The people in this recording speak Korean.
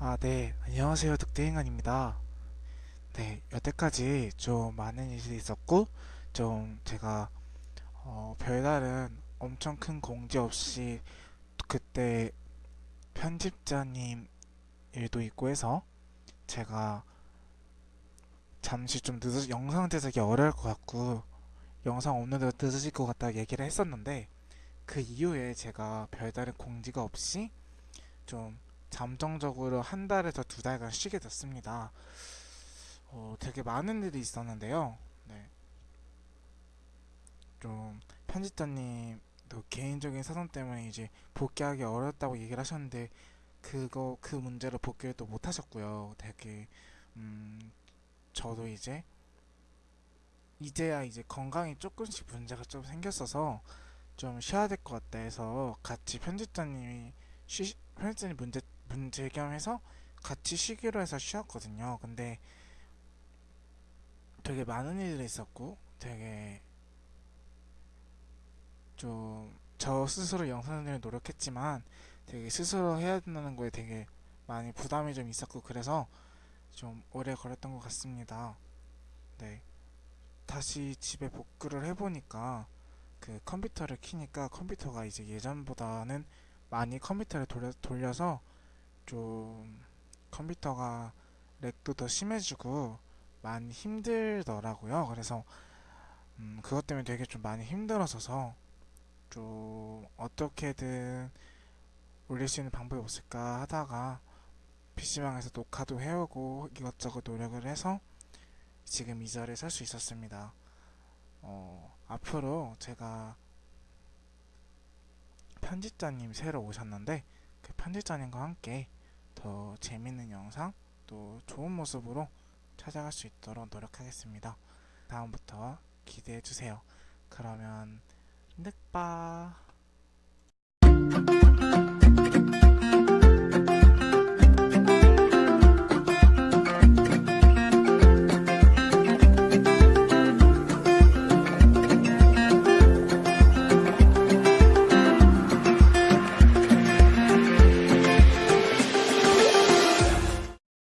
아, 네. 안녕하세요. 득대인간입니다. 네, 여태까지 좀 많은 일이 있었고, 좀 제가, 어, 별다른 엄청 큰 공지 없이 그때 편집자님 일도 있고 해서 제가 잠시 좀 늦어, 영상 제작이 어려울 것 같고, 영상 업로드가 늦어질 것 같다 얘기를 했었는데, 그 이후에 제가 별다른 공지가 없이 좀 잠정적으로 한 달에서 두 달간 쉬게 됐습니다. 어, 되게 많은 일이 있었는데요. 네. 좀 편집자님도 개인적인 사정 때문에 이제 복귀하기 어렵다고 얘기를 하셨는데 그거 그 문제로 복귀를 또 못 하셨고요. 되게 음 저도 이제 이제야 이제 건강이 조금씩 문제가 좀 생겼어서 좀 쉬어야 될 것 같다 해서 같이 편집자님이 쉬 편집자님 문제 문제 겸 해서 같이 쉬기로 해서 쉬었거든요. 근데 되게 많은 일들이 있었고 되게 좀 저 스스로 영상을 노력했지만 되게 스스로 해야 된다는 거에 되게 많이 부담이 좀 있었고 그래서 좀 오래 걸렸던 것 같습니다. 네. 다시 집에 복구를 해보니까 그 컴퓨터를 키니까 컴퓨터가 이제 예전보다는 많이 컴퓨터를 돌려, 돌려서 좀 컴퓨터가 렉도 더 심해지고 많이 힘들더라고요. 그래서 음, 그것 때문에 되게 좀 많이 힘들어서서 좀 어떻게든 올릴 수 있는 방법이 없을까 하다가 PC방에서 녹화도 해오고 이것저것 노력을 해서 지금 이 자리에 설 수 있었습니다. 어, 앞으로 제가 편집자님 새로 오셨는데 그 편집자님과 함께 더 재밌는 영상 또 좋은 모습으로 찾아갈 수 있도록 노력하겠습니다. 다음부터 기대해 주세요. 그러면 늑바